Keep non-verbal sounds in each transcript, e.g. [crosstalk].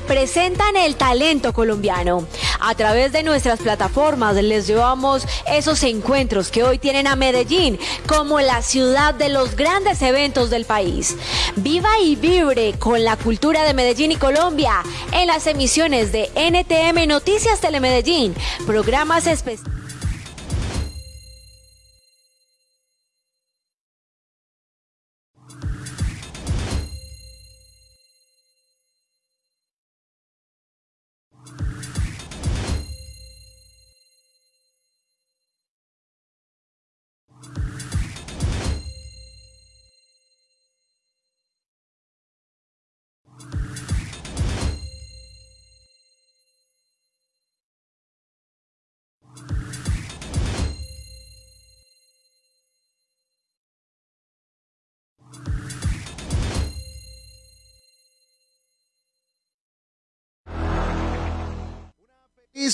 presentan el talento colombiano. A través de nuestras plataformas les llevamos esos encuentros que hoy tienen a Medellín como la ciudad de los grandes eventos del país. Viva y vibre con la cultura de Medellín y Colombia en las emisiones de NTM Noticias Telemedellín, programas especiales.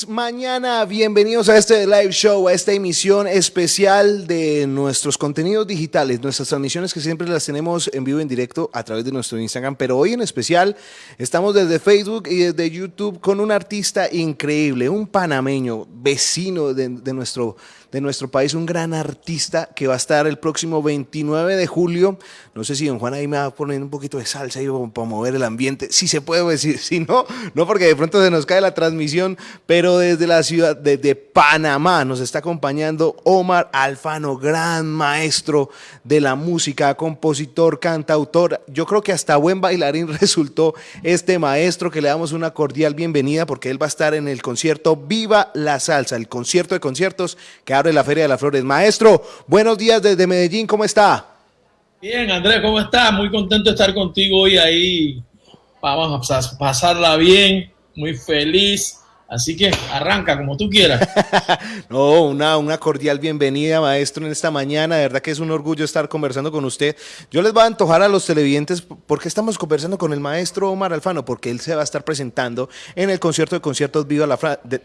Mañana, bienvenidos a este live show, a esta emisión especial de nuestros contenidos digitales, nuestras transmisiones que siempre las tenemos en vivo en directo a través de nuestro Instagram, pero hoy en especial estamos desde Facebook y desde YouTube con un artista increíble, un panameño, vecino de, nuestro de nuestro país, un gran artista que va a estar el próximo 29 de julio. No sé si don Juan ahí me va a poner un poquito de salsa ahí para mover el ambiente. Si se puede decir, si no, no porque de pronto se nos cae la transmisión, desde la ciudad de, Panamá nos está acompañando Omar Alfano, gran maestro de la música, compositor, cantautor. Yo creo que hasta buen bailarín [laughs] resultó este maestro que le damos una cordial bienvenida porque él va a estar en el concierto Viva la Salsa, el concierto de conciertos que de la Feria de las Flores. Maestro, buenos días desde Medellín, ¿cómo está? Bien, Andrés, ¿cómo está? Muy contento de estar contigo hoy ahí. Vamos a pasarla bien, muy feliz Así que arranca como tú quieras. [laughs] no, una, una cordial bienvenida, maestro, en esta mañana. De verdad que es un orgullo estar conversando con usted. Yo les voy a antojar a los televidentes porque estamos conversando con el maestro Omar Alfano, porque él se va a estar presentando en el concierto de conciertos Viva la,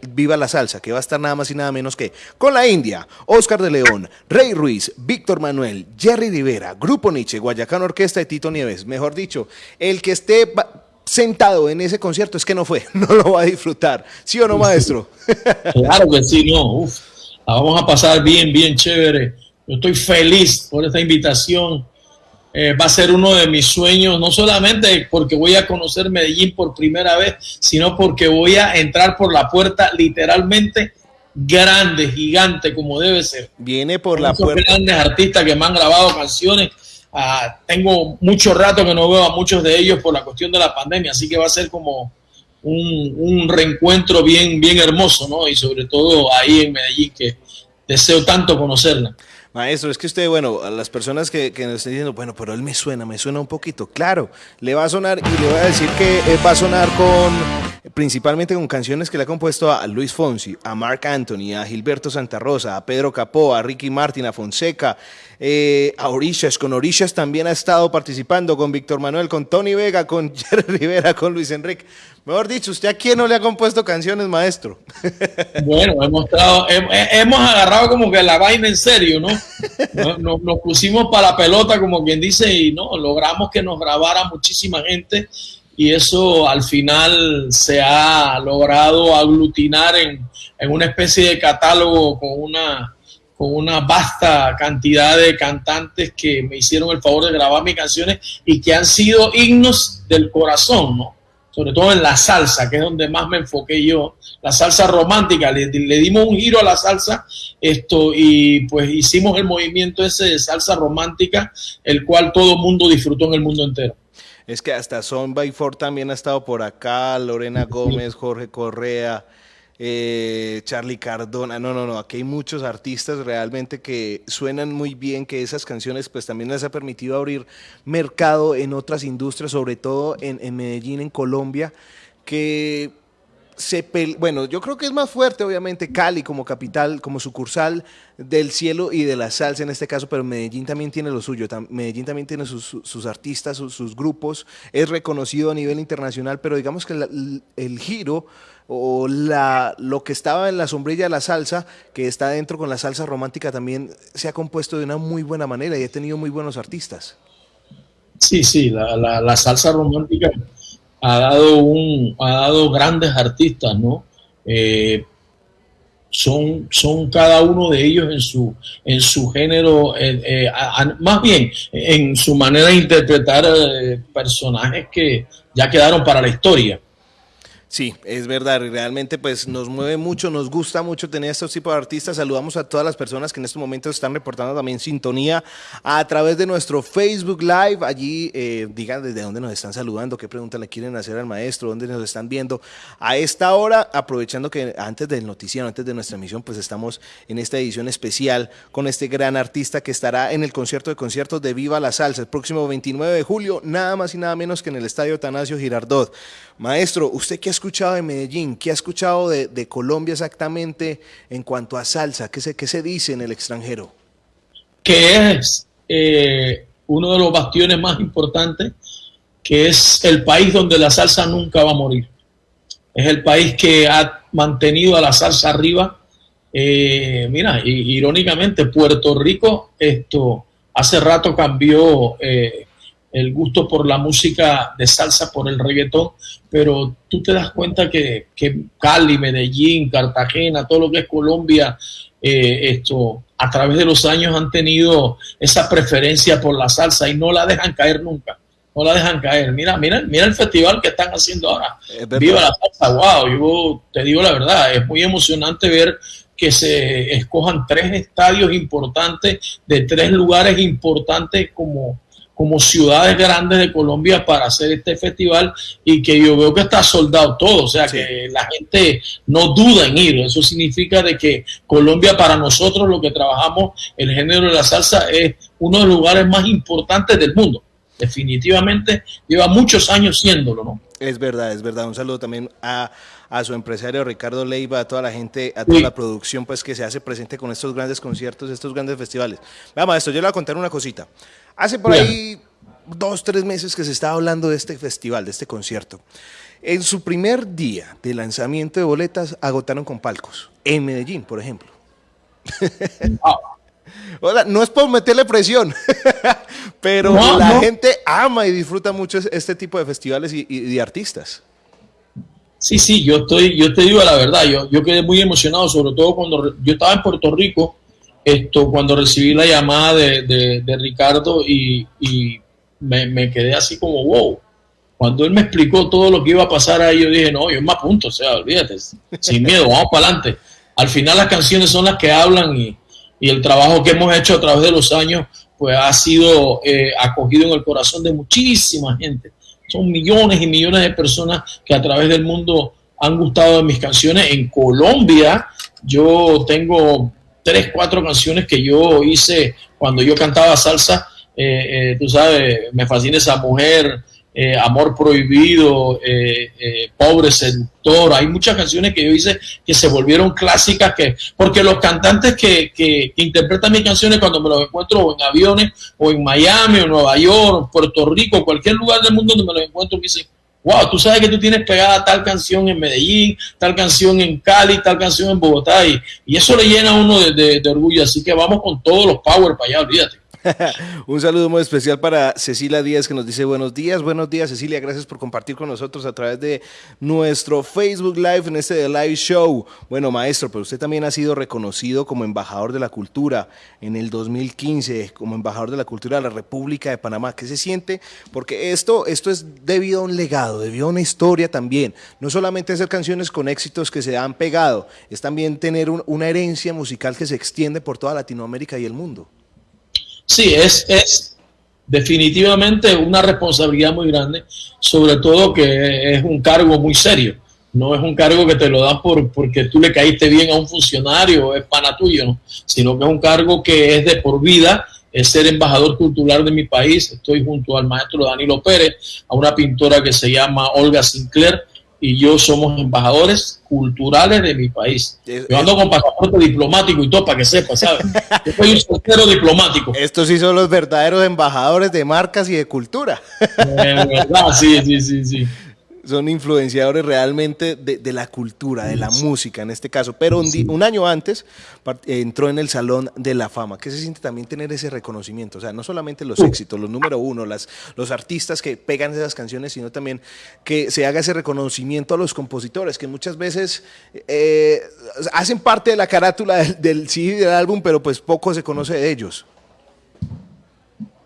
Viva la Salsa, que va a estar nada más y nada menos que con la India, Oscar de León, Rey Ruiz, Víctor Manuel, Jerry Rivera, Grupo Nietzsche, Guayacán Orquesta y Tito Nieves. Mejor dicho, el que esté sentado en ese concierto es que no fue, [laughs] no lo va a disfrutar. ¿Sí o no, maestro? [laughs] claro que sí, no. Uf, la vamos a pasar bien, bien chévere. Yo estoy feliz por esta invitación. Eh, va a ser uno de mis sueños, no solamente porque voy a conocer Medellín por primera vez, sino porque voy a entrar por la puerta literalmente grande, gigante, como debe ser. Viene por la puerta. grandes artistas que me han grabado canciones Ah, tengo mucho rato que no veo a muchos de ellos por la cuestión de la pandemia, así que va a ser como un, reencuentro bien, bien hermoso, ¿no? Y sobre todo ahí en Medellín, que deseo tanto conocerla. Maestro, es que usted, bueno, a las personas que, que nos estén diciendo, bueno, pero él me suena, me suena un poquito. Claro, le va a sonar y le voy a decir que va a sonar con, principalmente con canciones que le ha compuesto a Luis Fonsi, a Mark Anthony, a Gilberto Santa Rosa, a Pedro Capó, a Ricky Martin, a Fonseca, eh, a Orishas. Con Orishas también ha estado participando, con Víctor Manuel, con Tony Vega, con [laughs] Jerry Rivera, con Luis Enrique. Mejor dicho, ¿usted a quién no le ha compuesto canciones, maestro? [laughs] Bueno, hemos, hemos agarrado como que la vaina en serio, ¿no? [laughs] Nos, nos, pusimos para la pelota, como quien dice, y no, logramos que nos grabara muchísima gente y eso al final se ha logrado aglutinar en, en una especie de catálogo con una, con una vasta cantidad de cantantes que me hicieron el favor de grabar mis canciones y que han sido himnos del corazón, ¿no? sobre todo en la salsa, que es donde más me enfoqué yo, la salsa romántica, le, dimos un giro a la salsa esto y pues hicimos el movimiento ese de salsa romántica, el cual todo el mundo disfrutó en el mundo entero. Es que hasta Son by Four también ha estado por acá, Lorena Gómez, Jorge Correa, eh, Charlie Cardona, no, no, no, aquí hay muchos artistas realmente que suenan muy bien, que esas canciones pues también les ha permitido abrir mercado en otras industrias, sobre todo en, en Medellín, en Colombia, que se bueno, yo creo que es más fuerte, obviamente, Cali como capital, como sucursal del cielo y de la salsa en este caso, pero Medellín también tiene lo suyo, Medellín también tiene sus, artistas, sus, grupos, es reconocido a nivel internacional, pero digamos que el giro o la, lo que estaba en la sombrilla de la salsa, que está dentro con la salsa romántica, también se ha compuesto de una muy buena manera y ha tenido muy buenos artistas. Sí, sí, la, la salsa romántica ha dado, un, ha dado grandes artistas, ¿no? Eh, son, son cada uno de ellos en su, en su género, eh, eh, más bien en su manera de interpretar personajes que ya quedaron para la historia. Sí, es verdad, realmente pues nos mueve mucho, nos gusta mucho tener estos tipos de artistas. Saludamos a todas las personas que en estos momentos están reportando también sintonía a través de nuestro Facebook Live. Allí eh, digan desde dónde nos están saludando, qué preguntas le quieren hacer al maestro, dónde nos están viendo. A esta hora, aprovechando que antes del noticiero, antes de nuestra emisión, pues estamos en esta edición especial con este gran artista que estará en el concierto de conciertos de Viva la Salsa el próximo 29 de julio, nada más y nada menos que en el Estadio Tanasio Girardot. Maestro, ¿usted qué escuchado de Medellín? ¿Qué ha escuchado de, Colombia exactamente en cuanto a salsa? ¿Qué se, qué se dice en el extranjero? Que es eh, uno de los bastiones más importantes, que es el país donde la salsa nunca va a morir. Es el país que ha mantenido a la salsa arriba. Eh, mira, irónicamente, Puerto Rico esto hace rato cambió eh, el gusto por la música de salsa, por el reggaetón, pero tú te das cuenta que, Cali, Medellín, Cartagena, todo lo que es Colombia, eh, esto, a través de los años han tenido esa preferencia por la salsa y no la dejan caer nunca. No la dejan caer. Mira, mira, mira el festival que están haciendo ahora. Viva la salsa, wow. Yo te digo la verdad, es muy emocionante ver que se escojan tres estadios importantes de tres lugares importantes como como ciudades grandes de Colombia para hacer este festival y que yo veo que está soldado todo, o sea que la gente no duda en ir, eso significa de que Colombia para nosotros lo que trabajamos, el género de la salsa es uno de los lugares más importantes del mundo, definitivamente lleva muchos años siéndolo, ¿no? Es verdad, es verdad, un saludo también a a su empresario Ricardo Leiva, a toda la gente, a toda la producción pues que se hace presente con estos grandes conciertos, estos grandes festivales. Vamos, esto yo le voy a contar una cosita. Hace por ahí dos, tres meses que se estaba hablando de este festival, de este concierto. En su primer día de lanzamiento de boletas agotaron con palcos, en Medellín, por ejemplo. [laughs] Hola, no es por meterle presión, [laughs] pero la gente ama y disfruta mucho este tipo de festivales y de artistas. Sí, sí, yo estoy, yo te digo la verdad, yo, yo quedé muy emocionado, sobre todo cuando yo estaba en Puerto Rico, esto, cuando recibí la llamada de, de, Ricardo y, me, quedé así como wow. Cuando él me explicó todo lo que iba a pasar ahí, yo dije, no, yo me apunto, o sea, olvídate, sin miedo, vamos para adelante. Al final las canciones son las que hablan y, y, el trabajo que hemos hecho a través de los años, pues ha sido eh, acogido en el corazón de muchísima gente son millones y millones de personas que a través del mundo han gustado de mis canciones. En Colombia yo tengo tres, cuatro canciones que yo hice cuando yo cantaba salsa. Eh, eh, tú sabes, me fascina esa mujer, eh, Amor Prohibido, eh, eh, Pobre Seductor. Hay muchas canciones que yo hice que se volvieron clásicas, que, porque los cantantes que, que, interpretan mis canciones cuando me los encuentro en aviones, o en Miami, o Nueva York, Puerto Rico, cualquier lugar del mundo donde me los encuentro, me dicen, wow, tú sabes que tú tienes pegada tal canción en Medellín, tal canción en Cali, tal canción en Bogotá, y, y eso le llena a uno de, de orgullo. Así que vamos con todos los power para allá, olvídate. [laughs] Un saludo muy especial para Cecilia Díaz que nos dice buenos días, buenos días Cecilia, gracias por compartir con nosotros a través de nuestro Facebook Live en este live show. Bueno, maestro, pero usted también ha sido reconocido como embajador de la cultura en el 2015, como embajador de la cultura de la República de Panamá. ¿Qué se siente? Porque esto, esto es debido a un legado, debido a una historia también. No solamente hacer canciones con éxitos que se han pegado, es también tener una herencia musical que se extiende por toda Latinoamérica y el mundo. Sí, es, es definitivamente una responsabilidad muy grande, sobre todo que es un cargo muy serio. No es un cargo que te lo dan por, porque tú le caíste bien a un funcionario es pana tuyo, ¿no? sino que es un cargo que es de por vida, es ser embajador cultural de mi país. Estoy junto al maestro Danilo Pérez, a una pintora que se llama Olga Sinclair, y yo somos embajadores culturales de mi país. Yo ando con pasaporte diplomático y todo para que sepa, ¿sabes? Yo soy un soltero diplomático. Estos sí son los verdaderos embajadores de marcas y de cultura. verdad, sí, sí, sí, sí. Son influenciadores realmente de, la cultura, de la música en este caso. Pero un, año antes entró en el Salón de la Fama. ¿Qué se siente también tener ese reconocimiento? O sea, no solamente los éxitos, los número uno, las, los artistas que pegan esas canciones, sino también que se haga ese reconocimiento a los compositores, que muchas veces eh, hacen parte de la carátula del, del CD del álbum, pero pues poco se conoce de ellos.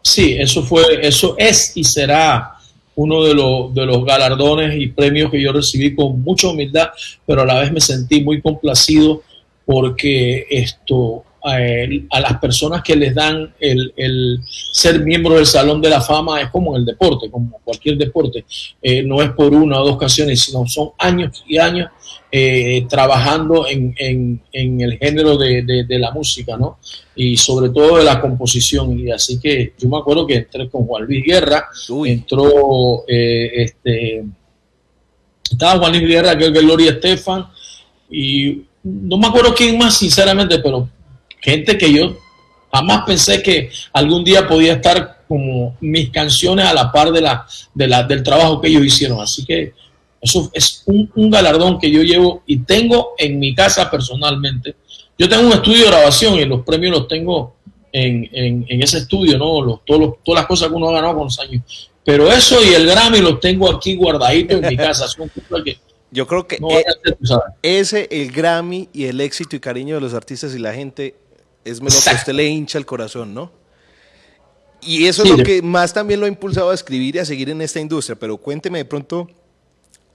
Sí, eso fue, eso es y será uno de, los, galardones y premios que yo recibí con mucha humildad, pero a la vez me sentí muy complacido porque esto a, las personas que les dan el, el, ser miembro del Salón de la Fama es como el deporte, como cualquier deporte. Eh, no es por una o dos canciones, sino son años y años eh, trabajando en, en, en, el género de, de, la música, ¿no? Y sobre todo de la composición. Y así que yo me acuerdo que entré con Juan Luis Guerra, entró eh, este. Estaba Juan Luis Guerra, creo que Gloria Estefan, y no me acuerdo quién más, sinceramente, pero gente que yo jamás pensé que algún día podía estar como mis canciones a la par de la, de la, del trabajo que ellos hicieron. Así que eso es un, galardón que yo llevo y tengo en mi casa personalmente. Yo tengo un estudio de grabación y los premios los tengo en, en, ese estudio, ¿no? Los, todos todas las cosas que uno ha ganado con los años. Pero eso y el Grammy los tengo aquí guardaditos en mi casa. Son que yo creo que e ese, el Grammy y el éxito y cariño de los artistas y la gente es lo que usted le hincha el corazón, ¿no? Y eso es lo que más también lo ha impulsado a escribir y a seguir en esta industria. Pero cuénteme de pronto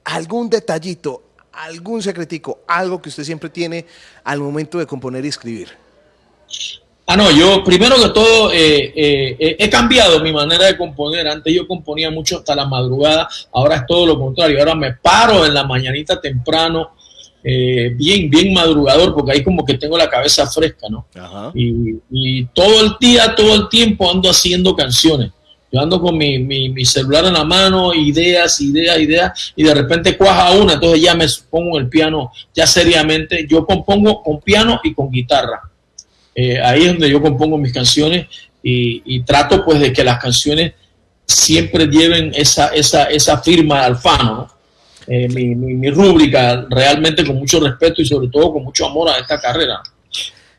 algún detallito, algún secretico, algo que usted siempre tiene al momento de componer y escribir. Ah, no, yo primero que todo eh, eh, he cambiado mi manera de componer. Antes yo componía mucho hasta la madrugada, ahora es todo lo contrario. Ahora me paro en la mañanita temprano eh, bien, bien madrugador, porque ahí como que tengo la cabeza fresca, ¿no? Y, todo el día, todo el tiempo ando haciendo canciones. Yo ando con mi, mi, celular en la mano, ideas, ideas, ideas, y de repente cuaja una, entonces ya me pongo el piano, ya seriamente. Yo compongo con piano y con guitarra. Eh, ahí es donde yo compongo mis canciones y, y, trato pues de que las canciones siempre lleven esa, esa, esa firma alfano, ¿no? Eh, mi, mi, rúbrica realmente con mucho respeto y sobre todo con mucho amor a esta carrera.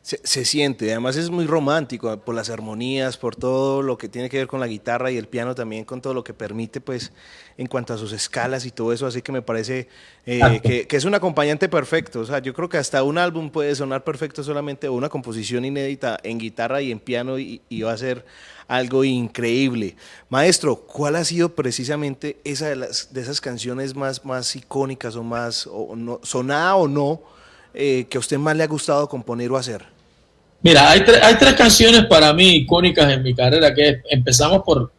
Se, se, siente, además es muy romántico por las armonías, por todo lo que tiene que ver con la guitarra y el piano también, con todo lo que permite, pues, en cuanto a sus escalas y todo eso, así que me parece eh, que, que, es un acompañante perfecto, o sea, yo creo que hasta un álbum puede sonar perfecto solamente una composición inédita en guitarra y en piano y, y va a ser algo increíble. Maestro, ¿cuál ha sido precisamente esa de, las, de esas canciones más, más icónicas o más o no, sonada o no eh, que a usted más le ha gustado componer o hacer? Mira, hay, hay tres canciones para mí icónicas en mi carrera que empezamos por,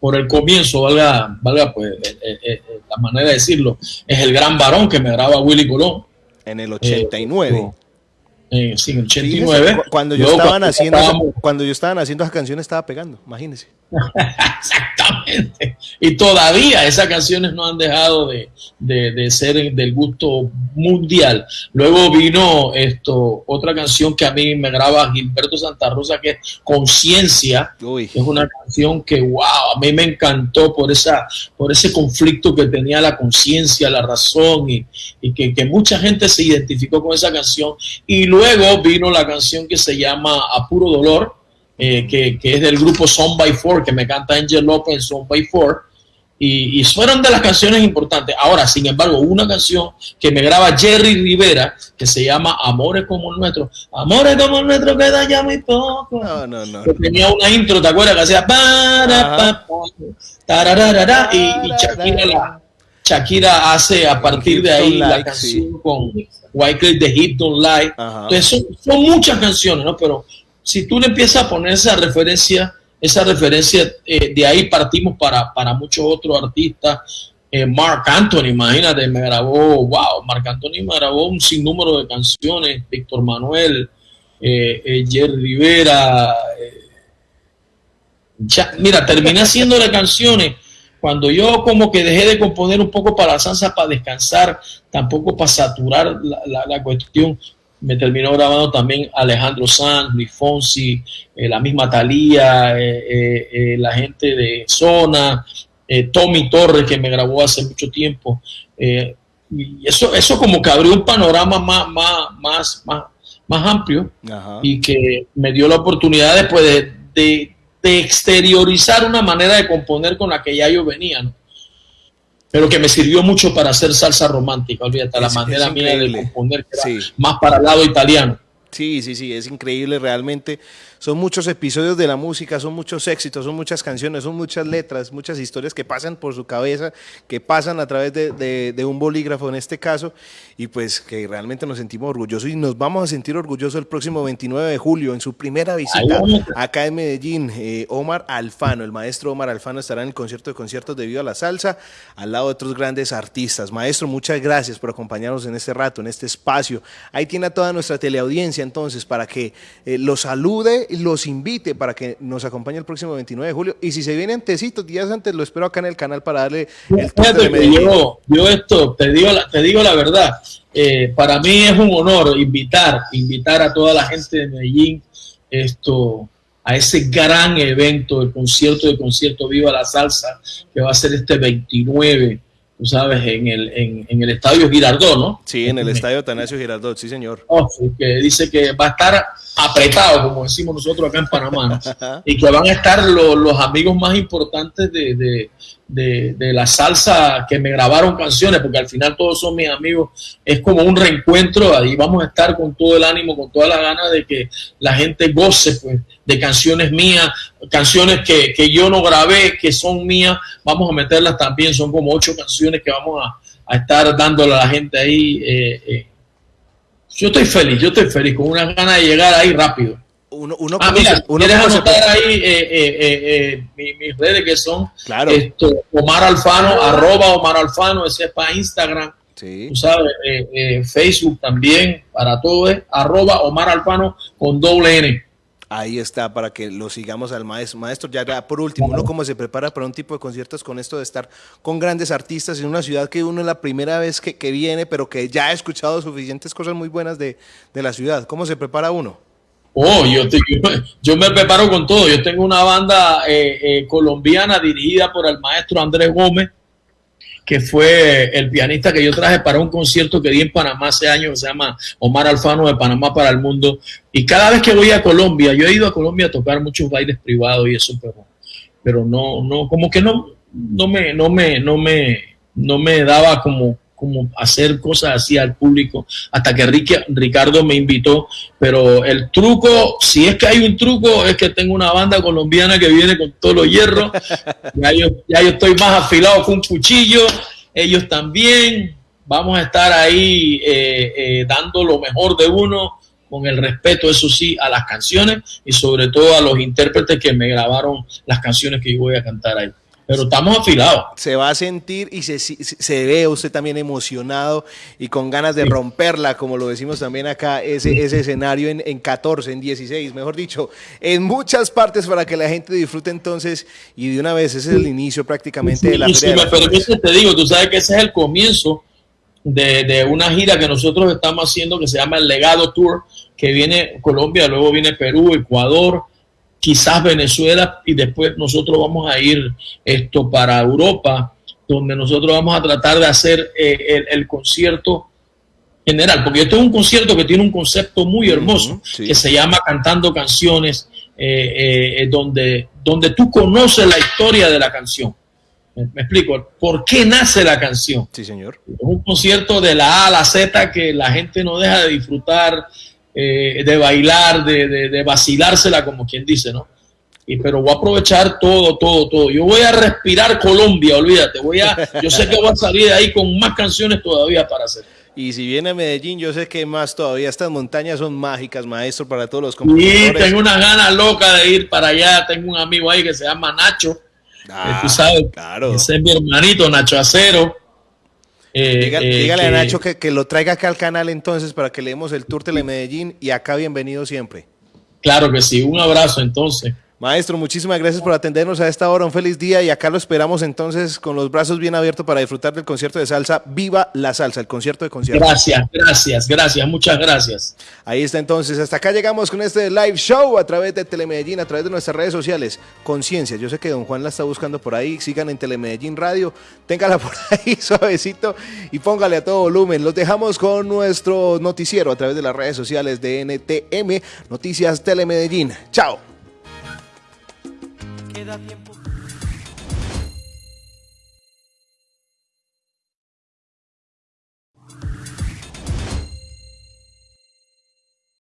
por el comienzo, valga, valga pues eh, eh, la manera de decirlo, es El Gran Varón que me graba Willy Colón. En el 89. Eh, sí, en 89. cuando yo, estaban haciendo, cuando yo estaban haciendo esas canciones estaba pegando, imagínense. [laughs] Y todavía esas canciones no han dejado de, de, ser del gusto mundial. Luego vino esto, otra canción que a mí me graba Gilberto Santa Rosa, que es Conciencia. Es una canción que, wow, a mí me encantó por, esa, por ese conflicto que tenía la conciencia, la razón, y, y que, que mucha gente se identificó con esa canción. Y luego vino la canción que se llama A Puro Dolor eh, que, que, es del grupo Son by Four, que me canta Angel López en Son by Four. Y, y, fueron de las canciones importantes. Ahora, sin embargo, una canción que me graba Jerry Rivera, que se llama Amores como el nuestro. Amores como el nuestro queda ya muy poco. No, no, no. Que tenía una intro, ¿te acuerdas? Que hacía y, y Shakira, la, Shakira hace a partir de ahí la canción con Wycliffe de Hit Don't Lie. Entonces, son, son, muchas canciones, ¿no? Pero si tú le empiezas a poner esa referencia, esa referencia, eh, de ahí partimos para, para muchos otros artistas. Eh, Mark Anthony, imagínate, me grabó, wow, Mark Anthony me grabó un sinnúmero de canciones, Víctor Manuel, eh, Jerry Rivera. mira, terminé [laughs] haciéndole canciones cuando yo como que dejé de componer un poco para la salsa, para descansar, tampoco para saturar la, la cuestión, me terminó grabando también Alejandro Sanz, Luis Fonsi, eh, la misma Talía, eh, eh, la gente de Zona, Tommy Torres, que me grabó hace mucho tiempo. Y eso, eso como que abrió un panorama más, más, más, más, más amplio y que me dio la oportunidad después de, de, de, exteriorizar una manera de componer con la que ya yo venía, ¿no? Pero que me sirvió mucho para hacer salsa romántica, olvídate, la manera mía de componer, que más para el lado italiano. Sí, sí, sí, es increíble realmente son muchos episodios de la música, son muchos éxitos, son muchas canciones, son muchas letras, muchas historias que pasan por su cabeza, que pasan a través de, un bolígrafo en este caso, y pues que realmente nos sentimos orgullosos y nos vamos a sentir orgullosos el próximo 29 de julio en su primera visita acá en Medellín. Eh, Omar Alfano, el maestro Omar Alfano estará en el concierto de conciertos debido a la salsa, al lado de otros grandes artistas. Maestro, muchas gracias por acompañarnos en este rato, en este espacio. Ahí tiene a toda nuestra teleaudiencia entonces para que eh, lo salude los invite para que nos acompañe el próximo 29 de julio. Y si se viene antecitos, días antes, lo espero acá en el canal para darle el toque de yo, yo, esto, te digo la, te digo la verdad, eh, para mí es un honor invitar, invitar a toda la gente de Medellín esto a ese gran evento, el concierto de concierto Viva la Salsa, que va a ser este 29 tú sabes, en el, en, en el estadio Girardot, ¿no? Sí, en el estadio Tanasio Girardot, sí, señor. Oh, que dice que va a estar apretado, como decimos nosotros acá en Panamá, [laughs] y que van a estar los amigos más importantes de, de, de, la salsa que me grabaron canciones, porque al final todos son mis amigos, es como un reencuentro, ahí vamos a estar con todo el ánimo, con toda la gana de que la gente goce pues, de canciones mías, canciones que, que yo no grabé, que son mías, vamos a meterlas también, son como ocho canciones que vamos a, a estar dándole a la gente ahí. Eh, eh yo estoy feliz, yo estoy feliz, con una ganas de llegar ahí rápido. Uno, uno ah, mira, uno ¿quieres anotar ahí eh, eh, eh, mis, redes que son claro. esto, Omar Alfano, arroba Omar Alfano, ese es para Instagram, sí. tú sabes, Facebook también, para todo es arroba Omar Alfano con doble N. Ahí está, para que lo sigamos al maestro. Maestro, ya por último, uno cómo se prepara para un tipo de conciertos con esto de estar con grandes artistas en una ciudad que uno es la primera vez que, viene, pero que ya ha escuchado suficientes cosas muy buenas de, la ciudad. ¿Cómo se prepara uno? Oh, yo, yo, me preparo con todo. Yo tengo una banda eh, eh, colombiana dirigida por el maestro Andrés Gómez, que fue el pianista que yo traje para un concierto que di en Panamá hace años, que se llama Omar Alfano de Panamá para el Mundo. Y cada vez que voy a Colombia, yo he ido a Colombia a tocar muchos bailes privados y eso, pero, pero no, no, como que no, no me, no me, no me, no me daba como como hacer cosas así al público, hasta que Ricardo me invitó. Pero el truco, si es que hay un truco, es que tengo una banda colombiana que viene con todos los hierros. [laughs] ya, yo, ya yo estoy más afilado que un cuchillo, ellos también. Vamos a estar ahí eh, eh, dando lo mejor de uno, con el respeto, eso sí, a las canciones y sobre todo a los intérpretes que me grabaron las canciones que yo voy a cantar ahí pero estamos afilados. Se va a sentir y se, se, ve usted también emocionado y con ganas de romperla, como lo decimos también acá, ese, ese escenario en, en 14, en 16, mejor dicho, en muchas partes para que la gente disfrute entonces y de una vez ese es el inicio prácticamente de la y si me permites, te digo, tú sabes que ese es el comienzo de, de una gira que nosotros estamos haciendo que se llama el Legado Tour, que viene Colombia, luego viene Perú, Ecuador, quizás Venezuela y después nosotros vamos a ir esto para Europa, donde nosotros vamos a tratar de hacer eh, el, concierto general, porque esto es un concierto que tiene un concepto muy hermoso, que se llama Cantando Canciones, eh, eh, donde, donde tú conoces la historia de la canción. Me, explico, ¿por qué nace la canción? Sí, señor. Es un concierto de la A a la Z que la gente no deja de disfrutar, eh, de bailar, de, de, vacilársela, como quien dice, ¿no? Y, pero voy a aprovechar todo, todo, todo. Yo voy a respirar Colombia, olvídate. Voy a, yo sé que voy a salir de ahí con más canciones todavía para hacer. Y si viene a Medellín, yo sé que más todavía. Estas montañas son mágicas, maestro, para todos los compositores. Sí, tengo una gana loca de ir para allá. Tengo un amigo ahí que se llama Nacho. Ah, tú sabes, claro. ese es mi hermanito, Nacho Acero. Eh, eh, dígale, a Nacho que, que, lo traiga acá al canal entonces para que leemos el Tour Tele Medellín y acá bienvenido siempre. Claro que sí, un abrazo entonces. Maestro, muchísimas gracias por atendernos a esta hora. Un feliz día y acá lo esperamos entonces con los brazos bien abiertos para disfrutar del concierto de salsa. Viva la salsa, el concierto de concierto. Gracias, gracias, gracias, muchas gracias. Ahí está entonces. Hasta acá llegamos con este live show a través de Telemedellín, a través de nuestras redes sociales. Conciencia, yo sé que don Juan la está buscando por ahí. Sigan en Telemedellín Radio, téngala [laughs] por ahí suavecito y póngale a todo volumen. Los dejamos con nuestro noticiero a través de las redes sociales de NTM, Noticias Telemedellín. Chao. Queda tiempo